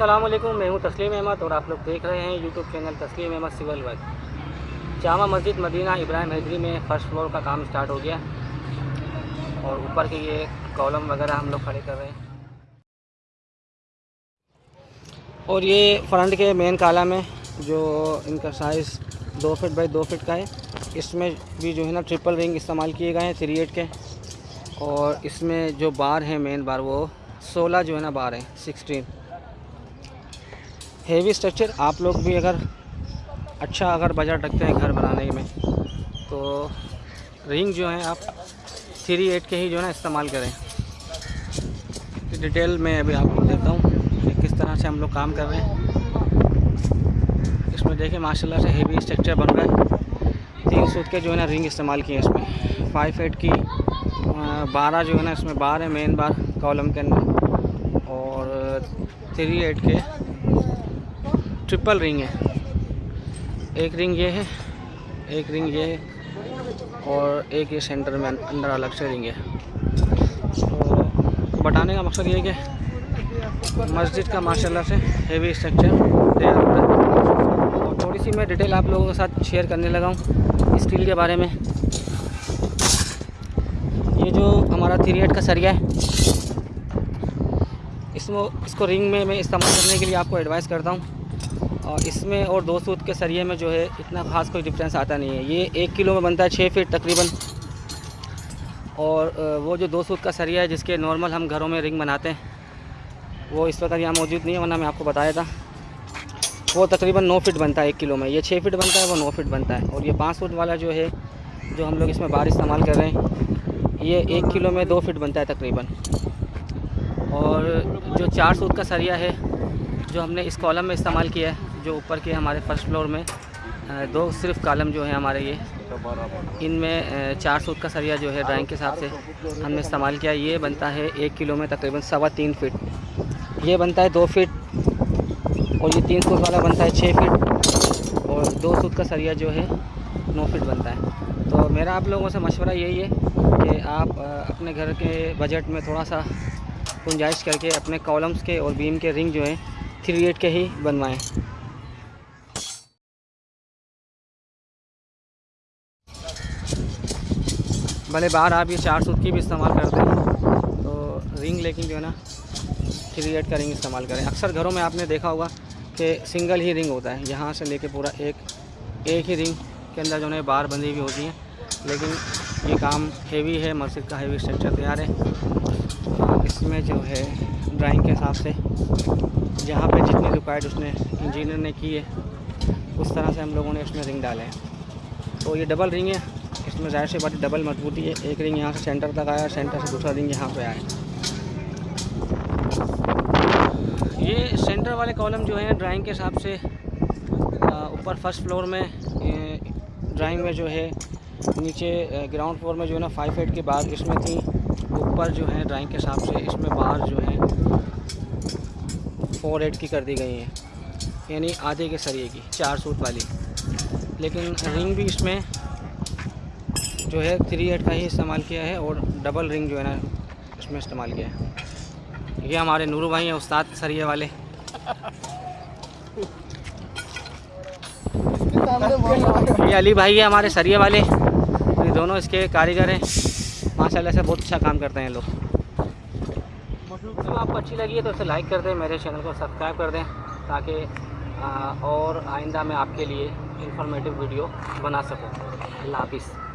السلام علیکم، میں ہوں تسلیم احمد اور آپ لوگ دیکھ رہے ہیں یوٹیوب چینل تسلیم احمد سول ورک۔ جامع مسجد مدینہ ابراہیم حیدری میں فرسٹ فلور کا کام سٹارٹ ہو گیا۔ اور اوپر کے یہ کالم وغیرہ ہم لوگ کھڑے کر رہے ہیں۔ اور یہ فرنٹ کے مین کالم ہے جو ان کا سائز دو فٹ بائی دو فٹ کا ہے، اس میں بھی جو ہے نا ٹرپل رنگ استعمال کیے گئے ہیں تھری ایٹ کے۔ اور اس میں جو بار ہیں مین بار وہ سولہ جو ہے نا بار ہیں سکسٹین ہیوی اسٹرکچر آپ لوگ بھی اگر اچھا اگر بجٹ رکھتے ہیں گھر بنانے میں، تو رنگ جو ہیں آپ تھری ایٹ کے ہی جو ہے نا استعمال کریں۔ ڈیٹیل میں ابھی آپ کو دیتا ہوں کہ کس طرح سے ہم لوگ کام کر رہے ہیں۔ اس میں دیکھیں ماشاء اللہ سے ہیوی اسٹرکچر بن رہا ہے۔ تین سوت کے جو ہے نا رنگ استعمال کیے ہیں اس میں۔ فائیو ایٹ کی بارہ جو ہے نا اس میں بار ہے مین بار کالم کے اندر۔ اور تھری ایٹ کے ٹرپل رنگ ہے ایک رنگ یہ ہے ایک رنگ یہ ہے اور ایک یہ سینٹر میں اندر الگ سے رنگ ہے تو بتانے کا مقصد یہ ہے کہ مسجد کا ماشاء اللہ سے ہیوی اسٹرکچر تیار ہو رہا ہے اور تھوڑی سی میں ڈیٹیل آپ لوگوں کے ساتھ شیئر کرنے لگا ہوں اسٹیل کے بارے میں یہ جو ہمارا تھری ایٹ کا سریا ہے اس میں اس کو رنگ میں میں استعمال کرنے کے لیے آپ کو ایڈوائز کرتا ہوں اور اس میں اور دو سوت کے سریے میں جو ہے اتنا خاص کوئی ڈفرینس آتا نہیں ہے۔ یہ ایک کلو میں بنتا ہے چھ فٹ تقریباً۔ اور وہ جو دو سوت کا سریا ہے جس کے نارمل ہم گھروں میں رنگ بناتے ہیں، وہ اس وقت یہاں موجود نہیں ہے، ورنہ میں آپ کو بتایا تھا۔ وہ تقریباً نو فٹ بنتا ہے ایک کلو میں۔ یہ چھ فٹ بنتا ہے، وہ نو فٹ بنتا ہے۔ اور یہ پانچ فٹ والا جو ہے، جو ہم لوگ اس میں بار استعمال کر رہے ہیں، یہ ایک کلو میں دو فٹ بنتا ہے تقریباً۔ اور جو چار سوت کا سریا ہے، جو ہم نے اس کالم میں استعمال کیا ہے جو اوپر کے ہمارے فرسٹ فلور میں دو صرف کالم جو ہیں ہمارے یہ۔ ان میں چار سوت کا سریا جو ہے ڈرائنگ کے حساب سے ہم نے استعمال کیا۔ یہ بنتا ہے ایک کلو میں تقریباً سوا تین فٹ۔ یہ بنتا ہے دو فٹ اور یہ تین سوت والا بنتا ہے چھ فٹ۔ اور دو سوت کا سریا جو ہے نو فٹ بنتا ہے۔ تو میرا آپ لوگوں سے مشورہ یہی ہے کہ آپ اپنے گھر کے بجٹ میں تھوڑا سا گنجائش کر کے اپنے کالمس کے اور بیم کے رنگ جو ہیں تھری ایٹ کے ہی بنوائیں۔ بھلے باہر آپ یہ چار سوت کی بھی استعمال کرتے ہیں تو رنگ لیکن جو ہے نا تھری ایٹ کا رنگ استعمال کریں۔ اکثر گھروں میں آپ نے دیکھا ہوگا کہ سنگل ہی رنگ ہوتا ہے۔ یہاں سے لے کے پورا ایک ایک ہی رنگ کے اندر جو ہے بار بندھی ہوئی ہوتی ہیں لیکن یہ کام ہیوی ہے، مسجد کا ہیوی اسٹرکچر تیار ہے۔ اس میں جو ہے ڈرائنگ کے حساب سے، جہاں پہ جتنی ریکوائرڈ اس نے انجینئر نے کی ہے، اس طرح سے ہم لوگوں نے اس میں رنگ ڈالے ہیں۔ تو یہ ڈبل رنگ ہے۔ اس میں ظاہر سے بات ڈبل مضبوطی ہے۔ ایک رنگ یہاں سے سینٹر تک آیا سینٹر سے دوسرا رنگ یہاں پہ آیا۔ یہ سینٹر والے کالم جو ہیں ڈرائنگ کے حساب سے اوپر فرسٹ فلور میں ڈرائنگ میں جو ہے، نیچے گراؤنڈ فلور میں جو ہے نا فائیو ایٹ کی بار اس میں تھی۔ اوپر جو ہے ڈرائنگ کے حساب سے اس میں بار جو ہے فور ایٹ کی کر دی گئی ہیں۔ یعنی آدھے کے سریے کی، چار سوٹ والی۔ لیکن رنگ بھی اس میں جو ہے تھری ایٹ کا ہی استعمال کیا ہے اور ڈبل رنگ جو ہے نا اس میں استعمال کیا ہے۔ یہ ہمارے نورو بھائی ہیں، استاد سریے والے۔ یہ علی بھائی ہے ہمارے سریے والے۔ یہ دونوں اس کے کاریگر ہیں۔ ماشاء اللہ سے بہت اچھا کام کرتے ہیں لوگ۔ آپ کو اچھی لگی ہے تو اسے لائک کر دیں، میرے چینل کو سبسکرائب کر دیں تاکہ اور آئندہ میں آپ کے لیے انفارمیٹیو ویڈیو بنا سکوں۔ اللہ حافظ۔